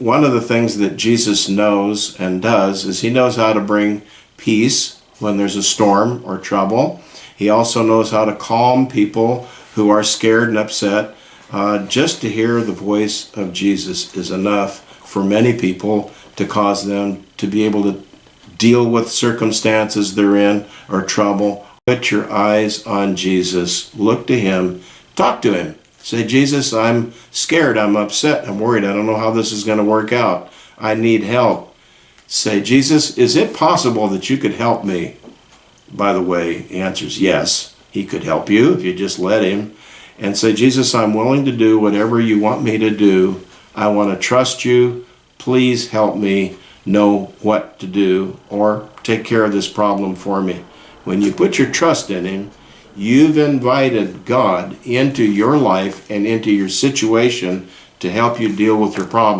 one of the things that Jesus knows and does is he knows how to bring peace when there's a storm or trouble. He also knows how to calm people who are scared and upset. Uh, just to hear the voice of Jesus is enough for many people to cause them to be able to deal with circumstances they're in or trouble. Put your eyes on Jesus. Look to him. Talk to him. Say, Jesus, I'm scared. I'm upset. I'm worried. I don't know how this is going to work out. I need help. Say, Jesus, is it possible that you could help me? By the way, the answer is yes. He could help you if you just let him. And say, Jesus, I'm willing to do whatever you want me to do. I want to trust you. Please help me know what to do or take care of this problem for me. When you put your trust in him, you've invited God into your life and into your situation to help you deal with your problem.